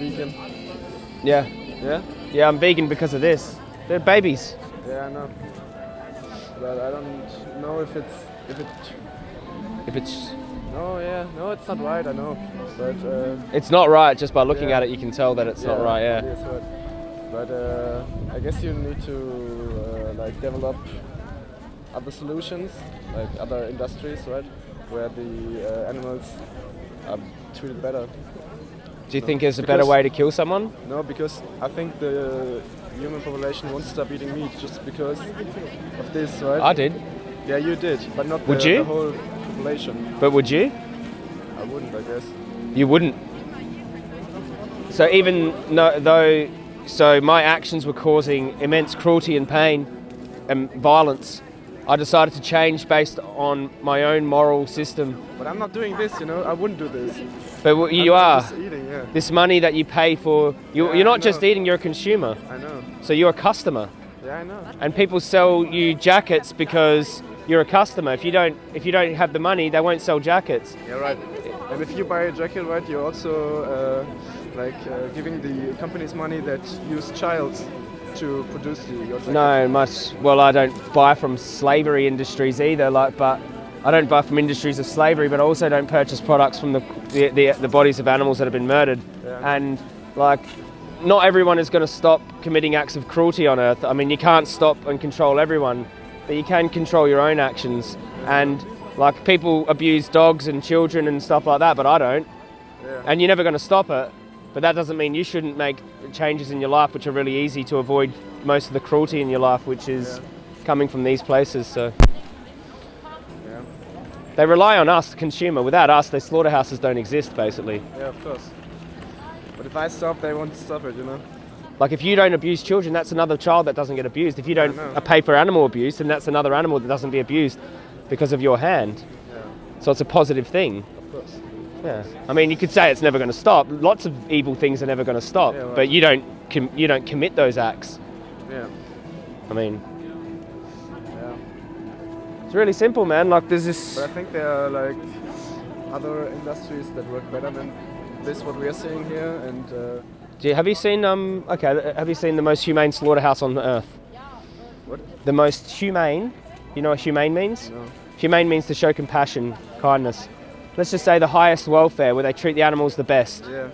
vegan. Yeah. Yeah? Yeah, I'm vegan because of this. They're babies. Yeah, I know. But I don't know if it's if it. If it's No, yeah, no, it's not right. I know, but uh, it's not right just by looking Yeah. at it you can tell that it's not right, yeah. right. But uh, I guess you need to uh, like develop other solutions, like other industries, right, where the uh, animals are treated better. Do you think there's a better way to kill someone? No, because I think the human population won't stop eating meat just because of this, right? I did. Yeah, you did, but not Would the, you? the whole population. But would you? I wouldn't, I guess. You wouldn't. So even no, though, so my actions were causing immense cruelty and pain and violence, I decided to change based on my own moral system. But I'm not doing this, you know. I wouldn't do this. But what you I'm are. Yeah. This money that you pay for, you, Yeah, you're not just eating, you're a consumer. I know. So you're a customer. Yeah, I know. And people sell you jackets because you're a customer. If you don't, if you don't have the money, they won't sell jackets. Yeah, right. And if you buy a jacket, right, you're also uh, like uh, giving the companies money that use child to produce the, your jacket. No, much. Well, I don't buy from slavery industries either. Like, but I don't buy from industries of slavery, but I also don't purchase products from the the, the, the bodies of animals that have been murdered. Yeah. And like, not everyone is going to stop committing acts of cruelty on Earth. I mean, you can't stop and control everyone, but you can control your own actions. And like, people abuse dogs and children and stuff like that, but I don't. Yeah. And you're never going to stop it. But that doesn't mean you shouldn't make changes in your life, which are really easy to avoid most of the cruelty in your life, which is Yeah. coming from these places. So. They rely on us, the consumer. Without us, their slaughterhouses don't exist, basically. Yeah, of course. But if I stop, they won't stop it, you know. Like if you don't abuse children, that's another child that doesn't get abused. If you don't uh, pay for animal abuse, then that's another animal that doesn't be abused because of your hand. Yeah, So it's a positive thing. of course. Yeah. I mean, you could say it's never going to stop. Lots of evil things are never going to stop, Yeah, right. but you don't com- you don't commit those acts. Yeah. I mean. It's really simple, man. Like there's But. I think there are like other industries that work better than this what we are seeing here and uh, Do you, have you seen um? Okay, have you seen the most humane slaughterhouse on earth? what? The most humane. You know what humane means? No. Humane means to show compassion, kindness. Let's just say the highest welfare, where they treat the animals the best. Yeah.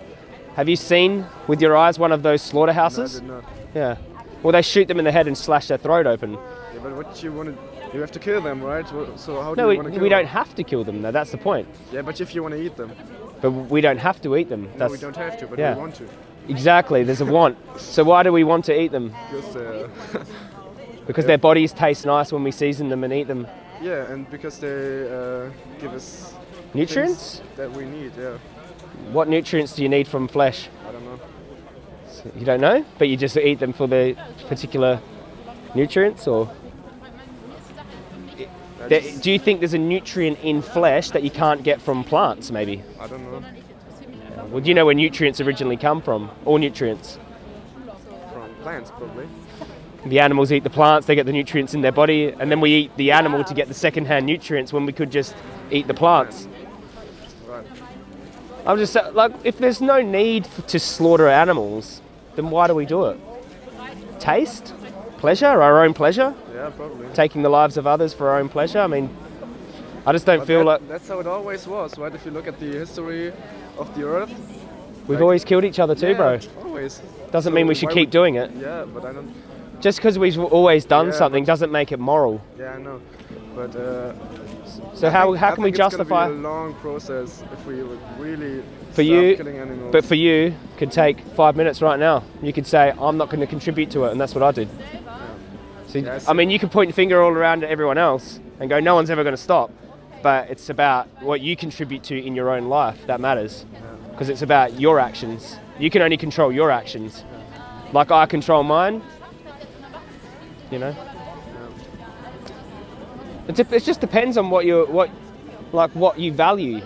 Have you seen with your eyes one of those No, I slaughterhouses? did not. yeah. Well, they shoot them in the head and slash their throat open. Yeah, but what you want to you have to kill them, right? So how do No, you we, want to kill we them? don't have to kill them, though. That's the point. Yeah, but if you want to eat them, But we don't have to eat them. no, That's we don't have to, but yeah. we want to. exactly. There's a want. So why do we want to eat them? Because uh, Because their bodies taste nice when we season them and eat them. yeah, and because they uh, give us Nutrients? that we need. Yeah, What nutrients do you need from flesh? I don't know. You don't know, but you just eat them for the particular nutrients, or I, There- just- do you think there's a nutrient in flesh that you can't get from plants? Maybe. I don't know. Well, do you know where nutrients originally come from? All nutrients. From plants, probably. The animals eat the plants; they get the nutrients in their body, and then we eat the animal to get the second-hand nutrients when we could just eat the plants. Right. I'm just sa- like, if there's no need to slaughter animals, then why do we do it? Taste, pleasure, our own pleasure, Yeah, probably. taking the lives of others for our own pleasure. I mean, I just don't But feel that- like that's how it always was, right? If you look at the history of the Earth, we've like- always killed each other too, yeah, bro. Always. Doesn't So mean we should keep would- doing it. Yeah, but I don't. Just because we've always done Yeah, something doesn't make it moral. Yeah, I know. But uh, So I how, think- how can we justify? it's? Be a long process if we really For you- killing animals. But for you, could take five minutes right now. You could say, I'm not going to contribute to it, and that's what I did. I mean, you can point your finger all around at everyone else and go, no one's ever going to stop. But it's about what you contribute to in your own life that matters. Because it's about your actions. You can only control your actions. Like I control mine, you know? It, it just depends on what you what like what you value.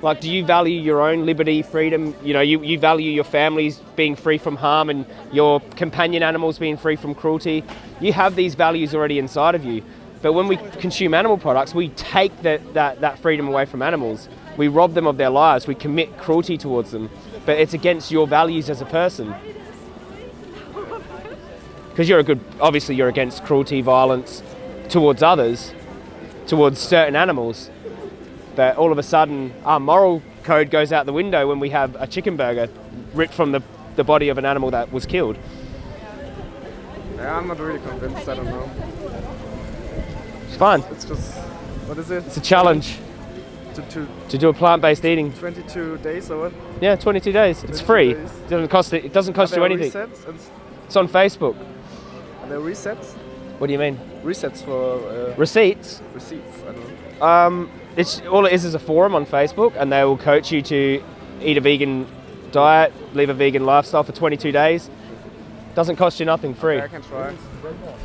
Like, do you value your own liberty, freedom? You know, you, you value your families being free from harm and your companion animals being free from cruelty. You have these values already inside of you. But when we consume animal products, we take that, that, that freedom away from animals. We rob them of their lives. We commit cruelty towards them. But it's against your values as a person. Because you're a good, obviously, you're against cruelty, violence towards others, towards certain animals. But all of a sudden, our moral code goes out the window when we have a chicken burger ripped from the, the body of an animal that was killed. Yeah, I'm not really convinced. I don't know. It's fun. It's just what is it? It's a challenge To, to to do a plant-based eating. 22 days or what? Yeah, 22 days. It's free. days. It doesn't cost it. It doesn't cost you anything. Resets It's on Facebook. are there resets? What do you mean? Resets for uh, Receipts. receipts. I don't know. Um, it's all it is is a forum on Facebook, and they will coach you to eat a vegan diet, live a vegan lifestyle for 22 days. Doesn't cost you nothing. Free. Yeah, I can try. I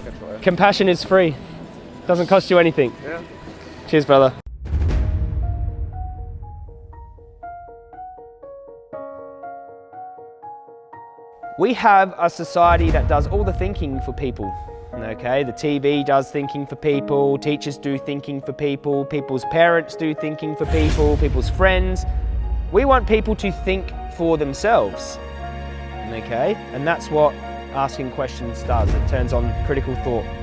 can try. Compassion is free. Doesn't cost you anything. Yeah. Cheers, brother. We have a society that does all the thinking for people. Okay, the TV does thinking for people, teachers do thinking for people, people's parents do thinking for people, people's friends. We want people to think for themselves. Okay, and that's what asking questions does. It turns on critical thought.